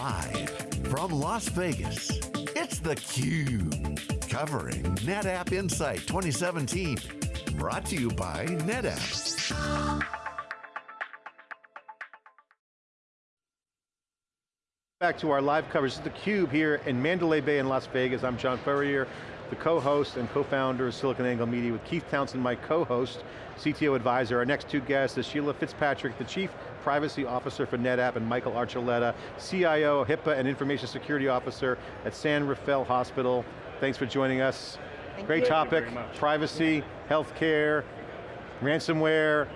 Live from Las Vegas, it's theCUBE. Covering NetApp Insight 2017. Brought to you by NetApp. Back to our live coverage. Is theCUBE here in Mandalay Bay in Las Vegas. I'm John Furrier, the co-host and co-founder of SiliconANGLE Media with Keith Townsend, my co-host, CTO advisor. Our next two guests is Sheila Fitzpatrick, the Chief Privacy Officer for NetApp, and Michael Archuleta, CIO, HIPAA and Information Security Officer at San Rafael Hospital. Thanks for joining us. Thank Great you. topic, you privacy, healthcare, ransomware,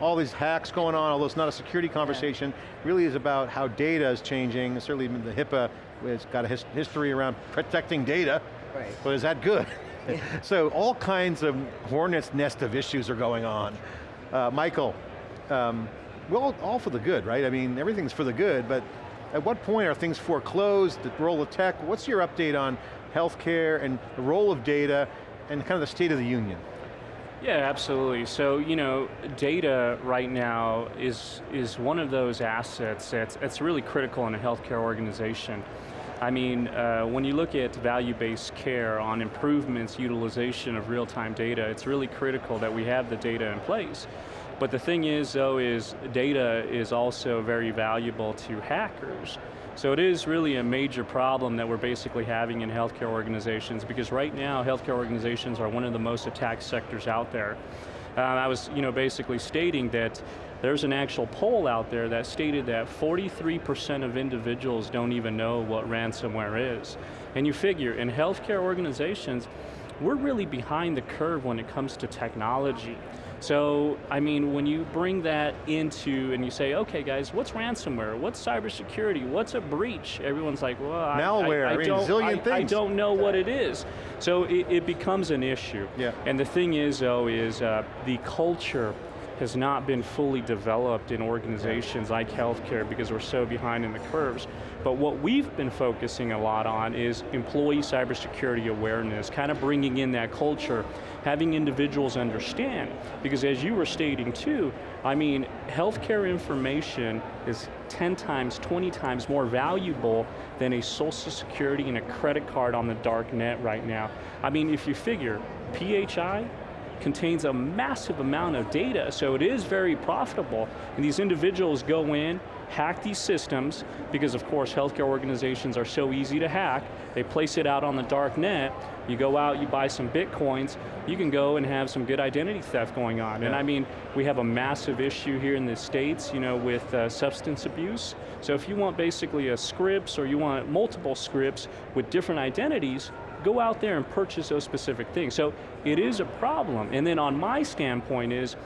all these hacks going on, although it's not a security conversation, really is about how data is changing, certainly the HIPAA, it's got a his history around protecting data, Right. but is that good? so all kinds of hornet's nest of issues are going on. Uh, Michael, um, well, all for the good, right? I mean, everything's for the good, but at what point are things foreclosed, the role of tech? What's your update on healthcare and the role of data and kind of the state of the union? Yeah, absolutely. So, you know, data right now is, is one of those assets that's, that's really critical in a healthcare organization. I mean, uh, when you look at value-based care on improvements, utilization of real-time data, it's really critical that we have the data in place. But the thing is, though, is data is also very valuable to hackers. So it is really a major problem that we're basically having in healthcare organizations because right now healthcare organizations are one of the most attacked sectors out there. Uh, I was you know, basically stating that there's an actual poll out there that stated that 43% of individuals don't even know what ransomware is. And you figure, in healthcare organizations, we're really behind the curve when it comes to technology. So, I mean, when you bring that into, and you say, okay guys, what's ransomware? What's cybersecurity? What's a breach? Everyone's like, well, Malware, I, I, I don't, zillion I, I don't know what it is. So it, it becomes an issue. Yeah. And the thing is, though, is uh, the culture has not been fully developed in organizations like healthcare because we're so behind in the curves. But what we've been focusing a lot on is employee cybersecurity awareness, kind of bringing in that culture, having individuals understand. Because as you were stating too, I mean, healthcare information is 10 times, 20 times more valuable than a social security and a credit card on the dark net right now. I mean, if you figure, PHI, contains a massive amount of data, so it is very profitable. And these individuals go in, hack these systems, because of course healthcare organizations are so easy to hack, they place it out on the dark net, you go out, you buy some bitcoins, you can go and have some good identity theft going on. And I mean, we have a massive issue here in the States, you know, with uh, substance abuse. So if you want basically a scripts or you want multiple scripts with different identities, go out there and purchase those specific things. So it is a problem. And then on my standpoint is,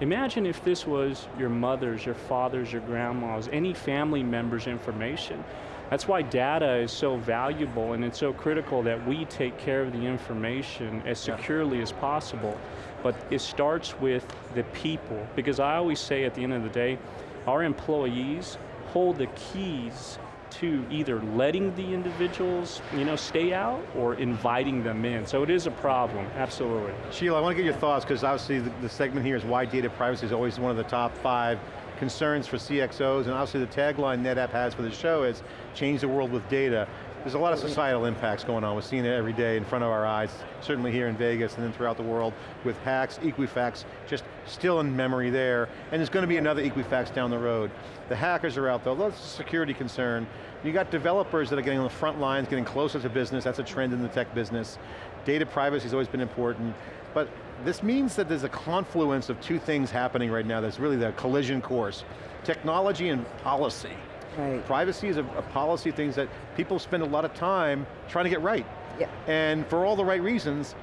imagine if this was your mother's, your father's, your grandma's, any family member's information. That's why data is so valuable and it's so critical that we take care of the information as securely as possible. But it starts with the people, because I always say at the end of the day, our employees hold the keys to either letting the individuals you know, stay out or inviting them in. So it is a problem, absolutely. Sheila, I want to get your thoughts because obviously the, the segment here is why data privacy is always one of the top five concerns for CXOs and obviously the tagline NetApp has for the show is change the world with data. There's a lot of societal impacts going on. We're seeing it every day in front of our eyes, certainly here in Vegas and then throughout the world with hacks, Equifax, just still in memory there. And there's going to be another Equifax down the road. The hackers are out there, that's a security concern. You got developers that are getting on the front lines, getting closer to business, that's a trend in the tech business. Data privacy has always been important, but this means that there's a confluence of two things happening right now that's really the collision course. Technology and policy. Right. Privacy is a, a policy things that people spend a lot of time trying to get right. Yeah. And for all the right reasons,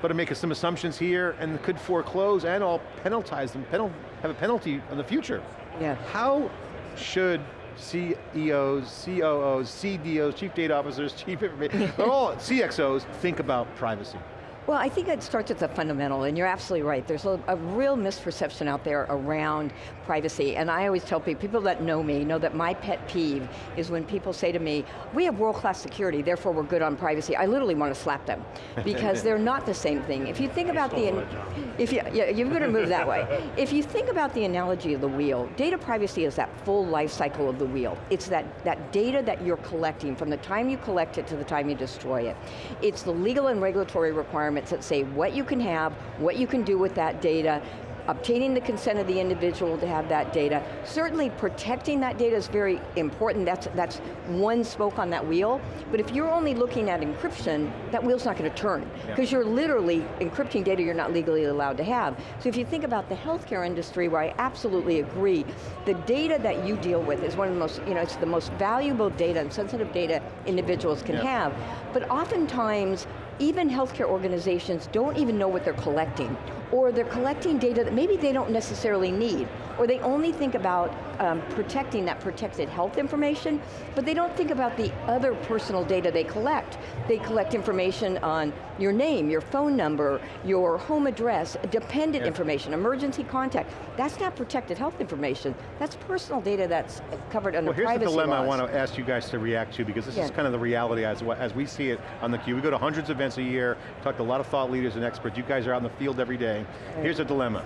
but to make some assumptions here and could foreclose and all penalize them, penal, have a penalty in the future. Yeah. How should CEOs, COOs, CDOs, Chief Data Officers, Chief Information, they're all CXOs think about privacy? Well, I think it starts at the fundamental, and you're absolutely right. There's a, a, real misperception out there around privacy, and I always tell people, people that know me know that my pet peeve is when people say to me, we have world-class security, therefore we're good on privacy. I literally want to slap them, because they're not the same thing. If you think about the, if you, yeah, you're going to move that way. If you think about the analogy of the wheel, data privacy is that full life cycle of the wheel. It's that, that data that you're collecting from the time you collect it to the time you destroy it. It's the legal and regulatory requirements that say what you can have, what you can do with that data, obtaining the consent of the individual to have that data. Certainly protecting that data is very important, that's, that's one spoke on that wheel, but if you're only looking at encryption, that wheel's not going to turn, because yeah. you're literally encrypting data you're not legally allowed to have. So if you think about the healthcare industry, where I absolutely agree, the data that you deal with is one of the most, you know, it's the most valuable data and sensitive data individuals can yeah. have, but oftentimes even healthcare organizations don't even know what they're collecting, or they're collecting data that maybe they don't necessarily need, or they only think about um, protecting that protected health information, but they don't think about the other personal data they collect. They collect information on your name, your phone number, your home address, dependent yeah. information, emergency contact. That's not protected health information. That's personal data that's covered under well, privacy here's the dilemma laws. I want to ask you guys to react to, because this yeah. is kind of the reality as, as we see it on theCUBE. We go to hundreds of events a year, talk to a lot of thought leaders and experts. You guys are out in the field every day. Right. Here's a dilemma.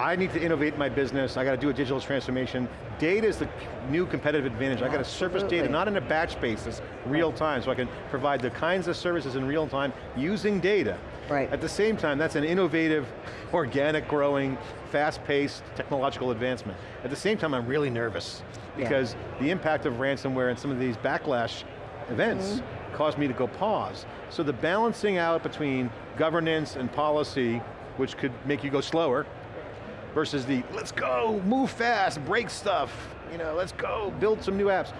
I need to innovate my business, I got to do a digital transformation. Data is the new competitive advantage. I got to surface data, not in a batch basis, real time, so I can provide the kinds of services in real time using data. Right. At the same time, that's an innovative, organic growing, fast-paced technological advancement. At the same time, I'm really nervous because yeah. the impact of ransomware and some of these backlash events mm -hmm. caused me to go pause. So the balancing out between governance and policy, which could make you go slower, versus the, let's go, move fast, break stuff, you know, let's go, build some new apps.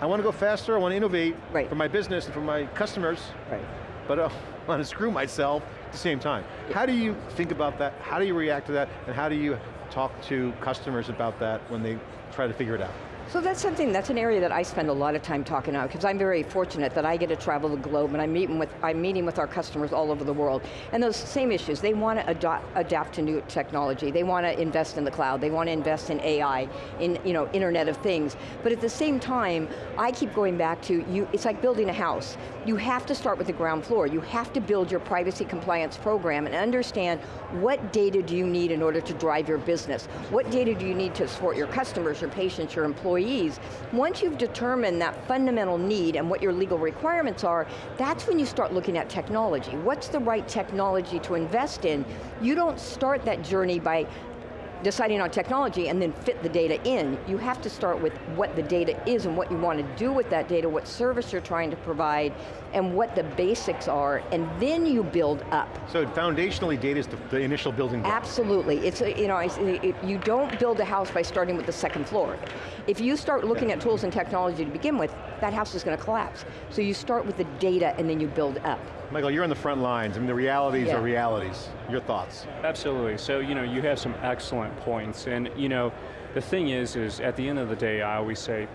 I want to go faster, I want to innovate right. for my business and for my customers, right. but I want to screw myself at the same time. Yeah. How do you think about that? How do you react to that? And how do you talk to customers about that when they try to figure it out? So that's something, that's an area that I spend a lot of time talking about because I'm very fortunate that I get to travel the globe and I'm meeting with, I'm meeting with our customers all over the world. And those same issues, they want to adapt, adapt to new technology. They want to invest in the cloud. They want to invest in AI, in you know, Internet of Things. But at the same time, I keep going back to, you. it's like building a house. You have to start with the ground floor. You have to build your privacy compliance program and understand what data do you need in order to drive your business? What data do you need to support your customers, your patients, your employees. Once you've determined that fundamental need and what your legal requirements are, that's when you start looking at technology. What's the right technology to invest in? You don't start that journey by deciding on technology and then fit the data in. You have to start with what the data is and what you want to do with that data, what service you're trying to provide, and what the basics are, and then you build up. So foundationally, data is the, the initial building block. Absolutely, it's, you know, you don't build a house by starting with the second floor. If you start looking yeah. at tools and technology to begin with, that house is going to collapse. So you start with the data and then you build up. Michael, you're on the front lines. I mean, the realities yeah. are realities. Your thoughts? Absolutely. So, you know, you have some excellent points. And, you know, the thing is, is at the end of the day, I always say,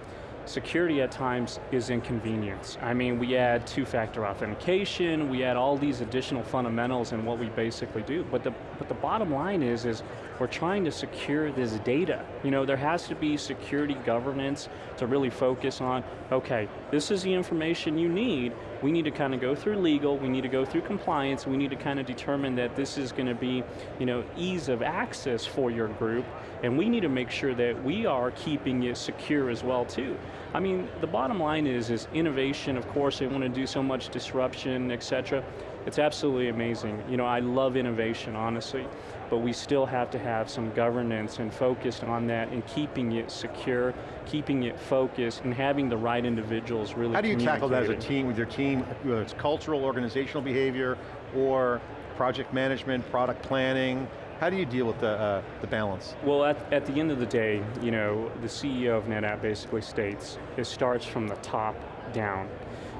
security at times is inconvenience. I mean, we add two-factor authentication, we add all these additional fundamentals in what we basically do, but the, but the bottom line is, is we're trying to secure this data. You know, there has to be security governance to really focus on, okay, this is the information you need, we need to kind of go through legal, we need to go through compliance, we need to kind of determine that this is going to be, you know, ease of access for your group, and we need to make sure that we are keeping it secure as well too. I mean, the bottom line is, is innovation, of course, they want to do so much disruption, et cetera, it's absolutely amazing. You know, I love innovation, honestly, but we still have to have some governance and focus on that and keeping it secure, keeping it focused, and having the right individuals really How do you tackle that as a team, with your team, whether it's cultural, organizational behavior, or project management, product planning, how do you deal with the, uh, the balance? Well, at, at the end of the day, you know, the CEO of NetApp basically states, it starts from the top down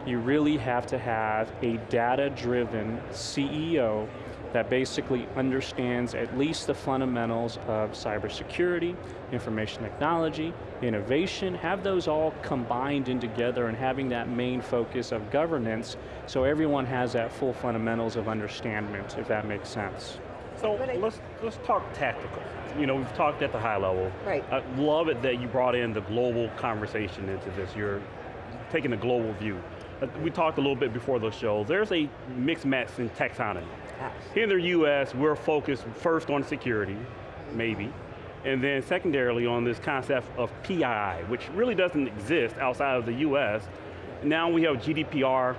you really have to have a data-driven CEO that basically understands at least the fundamentals of cybersecurity, information technology, innovation, have those all combined in together and having that main focus of governance so everyone has that full fundamentals of understanding, if that makes sense. So let's, let's talk tactical. You know, we've talked at the high level. Right. I love it that you brought in the global conversation into this. You're taking a global view. Uh, we talked a little bit before the show. There's a mixed match in taxonomy. Here in the US, we're focused first on security, maybe, and then secondarily on this concept of PII, which really doesn't exist outside of the US. Now we have GDPR.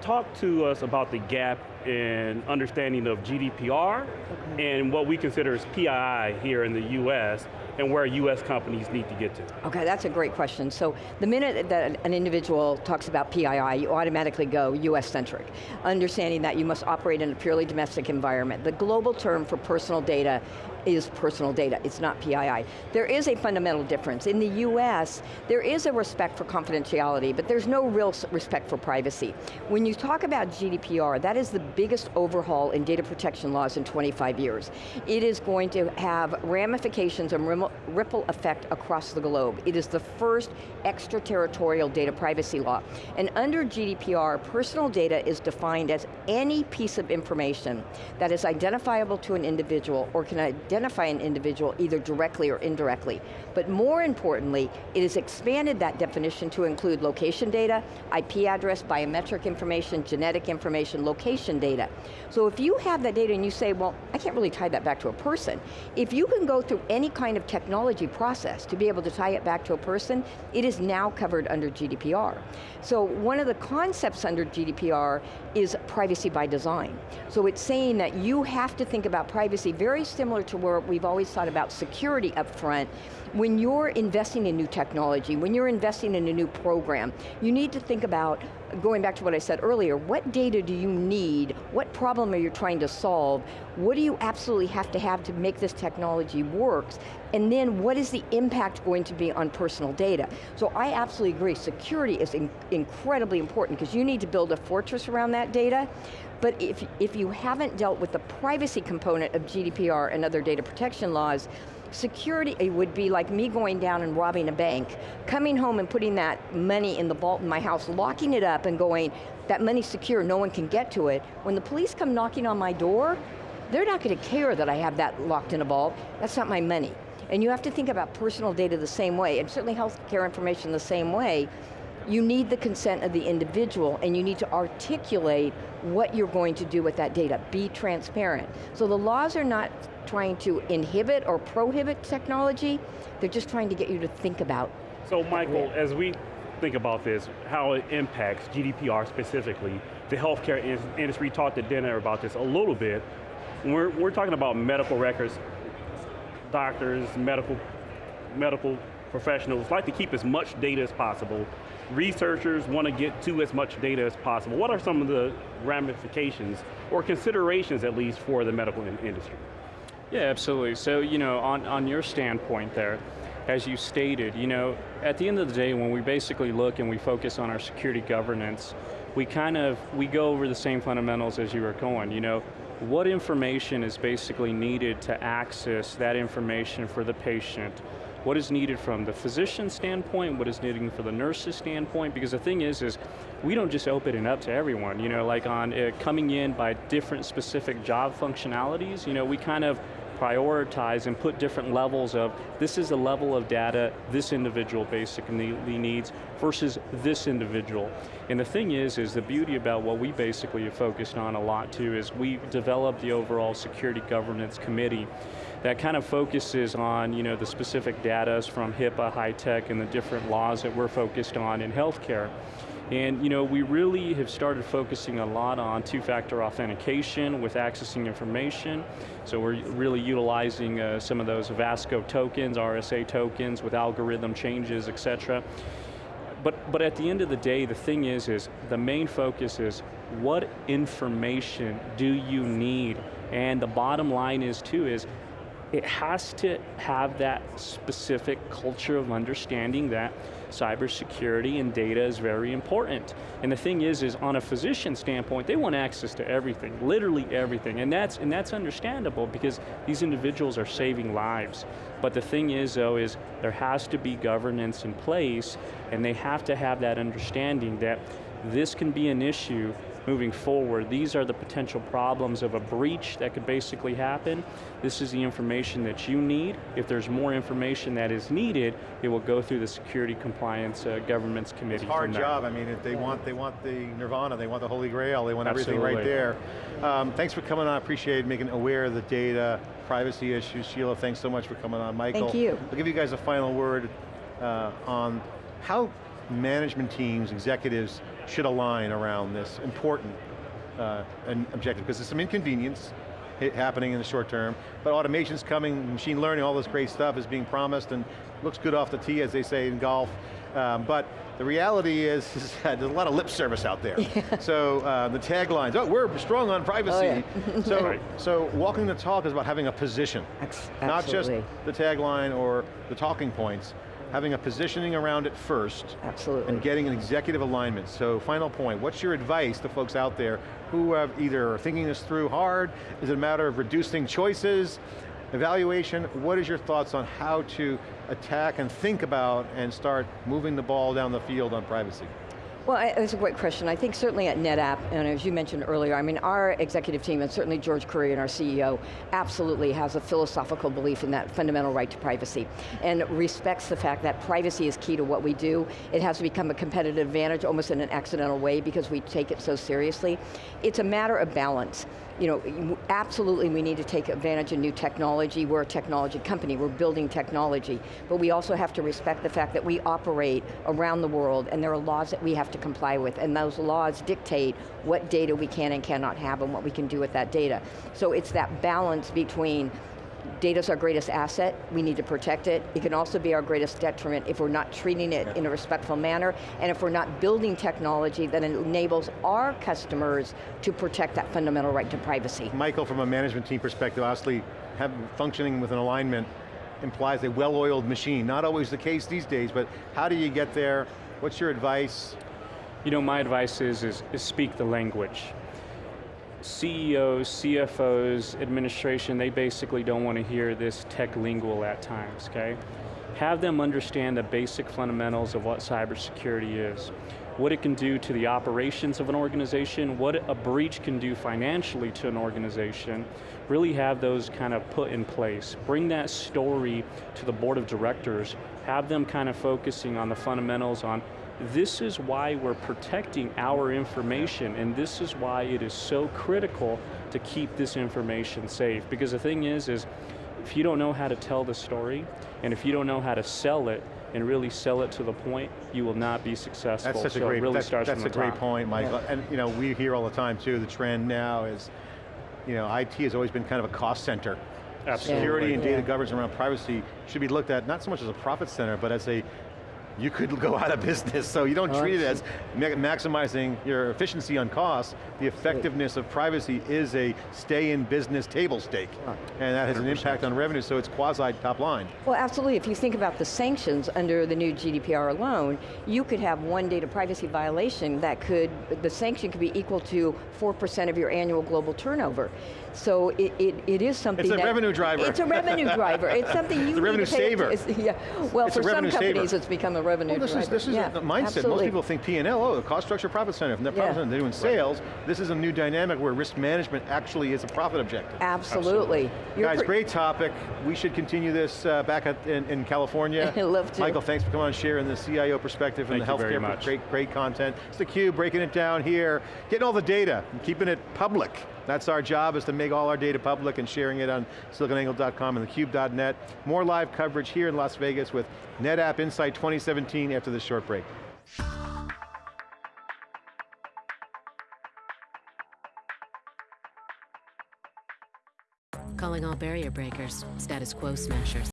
Talk to us about the gap in understanding of GDPR okay. and what we consider as PII here in the US and where US companies need to get to? Okay, that's a great question. So the minute that an individual talks about PII, you automatically go US-centric, understanding that you must operate in a purely domestic environment. The global term for personal data is personal data, it's not PII. There is a fundamental difference. In the US, there is a respect for confidentiality, but there's no real respect for privacy. When you talk about GDPR, that is the biggest overhaul in data protection laws in 25 years. It is going to have ramifications and ripple effect across the globe. It is the first extraterritorial data privacy law. And under GDPR, personal data is defined as any piece of information that is identifiable to an individual or can identify an individual either directly or indirectly. But more importantly, it has expanded that definition to include location data, IP address, biometric information, genetic information, location data. So if you have that data and you say, well, I can't really tie that back to a person, if you can go through any kind of technology process to be able to tie it back to a person, it is now covered under GDPR. So one of the concepts under GDPR is privacy by design. So it's saying that you have to think about privacy very similar to where we've always thought about security up front, when you're investing in new technology, when you're investing in a new program, you need to think about, going back to what I said earlier, what data do you need? What problem are you trying to solve? What do you absolutely have to have to make this technology work? And then what is the impact going to be on personal data? So I absolutely agree, security is in incredibly important because you need to build a fortress around that data, but if, if you haven't dealt with the privacy component of GDPR and other data protection laws, Security would be like me going down and robbing a bank, coming home and putting that money in the vault in my house, locking it up and going, that money's secure, no one can get to it. When the police come knocking on my door, they're not going to care that I have that locked in a vault. That's not my money. And you have to think about personal data the same way, and certainly healthcare information the same way. You need the consent of the individual, and you need to articulate what you're going to do with that data. Be transparent. So the laws are not trying to inhibit or prohibit technology, they're just trying to get you to think about. So Michael, as we think about this, how it impacts GDPR specifically, the healthcare industry talked at dinner about this a little bit. We're, we're talking about medical records, doctors, medical, medical professionals like to keep as much data as possible. Researchers want to get to as much data as possible. What are some of the ramifications, or considerations at least, for the medical industry? Yeah, absolutely. So, you know, on, on your standpoint there, as you stated, you know, at the end of the day, when we basically look and we focus on our security governance, we kind of, we go over the same fundamentals as you were going, you know, what information is basically needed to access that information for the patient, what is needed from the physician standpoint, what is needed for the nurse's standpoint, because the thing is, is we don't just open it up to everyone, you know, like on uh, coming in by different specific job functionalities, you know, we kind of prioritize and put different levels of, this is the level of data this individual basically needs versus this individual. And the thing is, is the beauty about what we basically have focused on a lot too is we developed the overall security governance committee that kind of focuses on you know, the specific data from HIPAA, HITECH, and the different laws that we're focused on in healthcare. And you know, we really have started focusing a lot on two-factor authentication with accessing information. So we're really utilizing uh, some of those Vasco tokens, RSA tokens with algorithm changes, et cetera. But, but at the end of the day, the thing is, is the main focus is what information do you need? And the bottom line is too, is it has to have that specific culture of understanding that cybersecurity and data is very important. And the thing is, is on a physician standpoint, they want access to everything, literally everything. And that's, and that's understandable because these individuals are saving lives. But the thing is though, is there has to be governance in place and they have to have that understanding that this can be an issue moving forward. These are the potential problems of a breach that could basically happen. This is the information that you need. If there's more information that is needed, it will go through the Security Compliance uh, Governance Committee. It's a hard job, I mean, if they want, they want the nirvana, they want the holy grail, they want everything right there. Um, thanks for coming on, I appreciate making aware of the data, privacy issues. Sheila, thanks so much for coming on. Michael. Thank you. I'll give you guys a final word uh, on how management teams, executives, should align around this important uh, objective, because there's some inconvenience happening in the short term, but automation's coming, machine learning, all this great stuff is being promised and looks good off the tee, as they say in golf. Um, but the reality is, is that there's a lot of lip service out there. So uh, the taglines, oh, we're strong on privacy. so, Right. so walking the talk is about having a position. Ex- Not just the tagline or the talking points, having a positioning around it first, Absolutely. and getting an executive alignment. So final point, what's your advice to folks out there who have either are thinking this through hard, is it a matter of reducing choices, evaluation, what is your thoughts on how to attack and think about and start moving the ball down the field on privacy? Well, it's a great question. I think certainly at NetApp, and as you mentioned earlier, I mean, our executive team, and certainly George Kurian our CEO, absolutely has a philosophical belief in that fundamental right to privacy, and respects the fact that privacy is key to what we do. It has to become a competitive advantage almost in an accidental way because we take it so seriously. It's a matter of balance. You know, absolutely we need to take advantage of new technology. We're a technology company, we're building technology, but we also have to respect the fact that we operate around the world and there are laws that we have to comply with and those laws dictate what data we can and cannot have and what we can do with that data. So it's that balance between data's our greatest asset, we need to protect it. It can also be our greatest detriment if we're not treating it in a respectful manner and if we're not building technology that enables our customers to protect that fundamental right to privacy. Michael, from a management team perspective, obviously have, functioning with an alignment implies a well-oiled machine. Not always the case these days, but how do you get there? What's your advice? You know, my advice is, is, is speak the language. CEOs, CFOs, administration, they basically don't want to hear this tech lingual at times, okay? Have them understand the basic fundamentals of what cybersecurity is, what it can do to the operations of an organization, what a breach can do financially to an organization, really have those kind of put in place. Bring that story to the board of directors, have them kind of focusing on the fundamentals on this is why we're protecting our information and this is why it is so critical to keep this information safe. Because the thing is, is if you don't know how to tell the story and if you don't know how to sell it and really sell it to the point, you will not be successful. That's such so a great, really that's, that's a great top. point, Michael. And you know, we hear all the time too, the trend now is, you know, IT has always been kind of a cost center. Absolutely. Security and data Yeah. governance around privacy should be looked at not so much as a profit center, but as a, you could go out of business, so you don't Oh, treat it as ma- maximizing your efficiency on cost. The effectiveness of privacy is a stay in business table stake. And that has an impact on revenue, so it's quasi top line. Well, absolutely. If you think about the sanctions under the new GDPR alone, you could have one data privacy violation that could, the sanction could be equal to 4% of your annual global turnover. So it, it, it is something It's a that- revenue driver. It's a revenue driver. It's something you It's a revenue need to pay saver. atten- Yeah. Well, It's a for some revenue saver. companies it's become a revenue Well, this driver. is, this is yeah, a mindset. absolutely. Most people think P&L, oh, the cost structure profit center. If they're, profit Yeah. center, they're doing sales. This is a new dynamic where risk management actually is a profit objective. Absolutely. You're Guys, great topic. We should continue this uh, back at, in, in California. I'd love to. Michael, thanks for coming on, sharing the CIO perspective and Thank the you very healthcare. much. Great, great content. It's theCUBE, breaking it down here, getting all the data, and keeping it public. That's our job, is to make all our data public and sharing it on siliconangle.com and thecube.net. More live coverage here in Las Vegas with NetApp Insight 2017 after this short break. Calling all barrier breakers, status quo smashers.